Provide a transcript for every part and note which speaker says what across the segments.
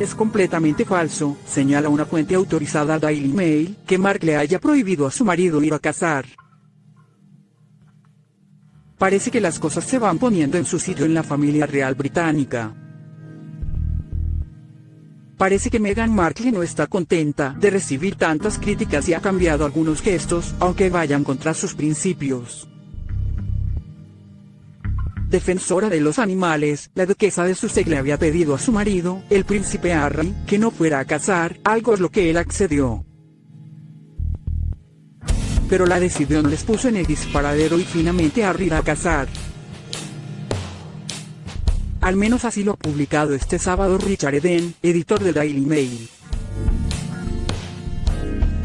Speaker 1: Es completamente falso, señala una fuente autorizada a Daily Mail, que Mark le haya prohibido a su marido ir a cazar. Parece que las cosas se van poniendo en su sitio en la familia real británica. Parece que Meghan Markle no está contenta de recibir tantas críticas y ha cambiado algunos gestos, aunque vayan contra sus principios. Defensora de los animales, la duquesa de Sussex le había pedido a su marido, el príncipe Harry, que no fuera a cazar, algo es lo que él accedió. Pero la decisión les puso en el disparadero y finalmente Harry irá a cazar. Al menos así lo ha publicado este sábado Richard Eden, editor de Daily Mail.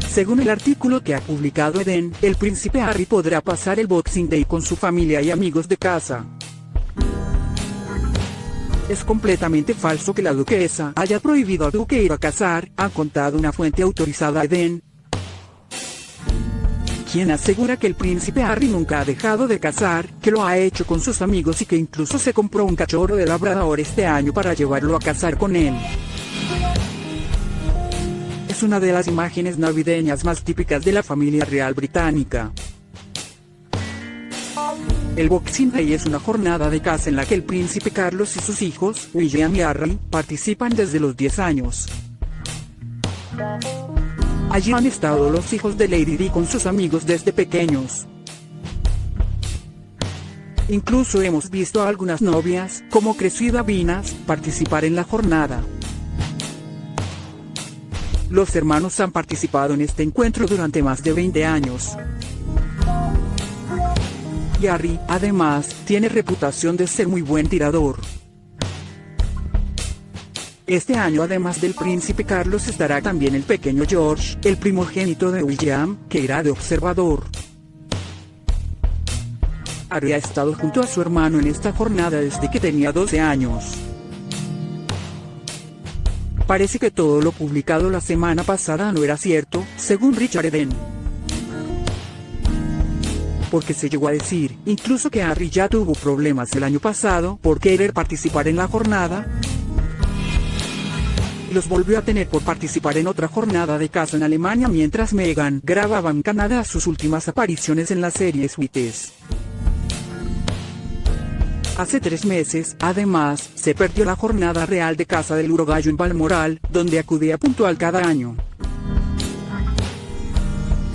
Speaker 1: Según el artículo que ha publicado Eden, el príncipe Harry podrá pasar el Boxing Day con su familia y amigos de casa. Es completamente falso que la duquesa haya prohibido al duque ir a cazar, ha contado una fuente autorizada a Eden, quien asegura que el príncipe Harry nunca ha dejado de cazar, que lo ha hecho con sus amigos y que incluso se compró un cachorro de labrador este año para llevarlo a cazar con él. Es una de las imágenes navideñas más típicas de la familia real británica. El Boxing Day es una jornada de caza en la que el príncipe Carlos y sus hijos, William y Harry, participan desde los 10 años. Allí han estado los hijos de Lady Di con sus amigos desde pequeños. Incluso hemos visto a algunas novias, como Crescida Vinas, participar en la jornada. Los hermanos han participado en este encuentro durante más de 20 años. Harry, además, tiene reputación de ser muy buen tirador. Este año además del príncipe Carlos estará también el pequeño George, el primogénito de William, que irá de observador. Harry ha estado junto a su hermano en esta jornada desde que tenía 12 años. Parece que todo lo publicado la semana pasada no era cierto, según Richard Eden. Porque se llegó a decir, incluso que Harry ya tuvo problemas el año pasado por querer participar en la jornada, los volvió a tener por participar en otra jornada de caza en Alemania mientras Meghan grababa en Canadá sus últimas apariciones en la serie Suites. Hace tres meses, además, se perdió la jornada real de caza del urogallo en Balmoral, donde acudía puntual cada año.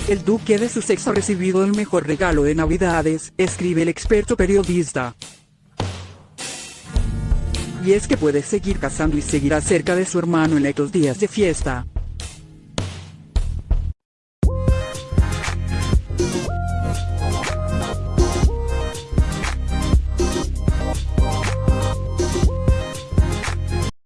Speaker 1: El duque de Sussex ha recibido el mejor regalo de Navidades, escribe el experto periodista y es que puede seguir cazando y seguirá cerca de su hermano en estos días de fiesta.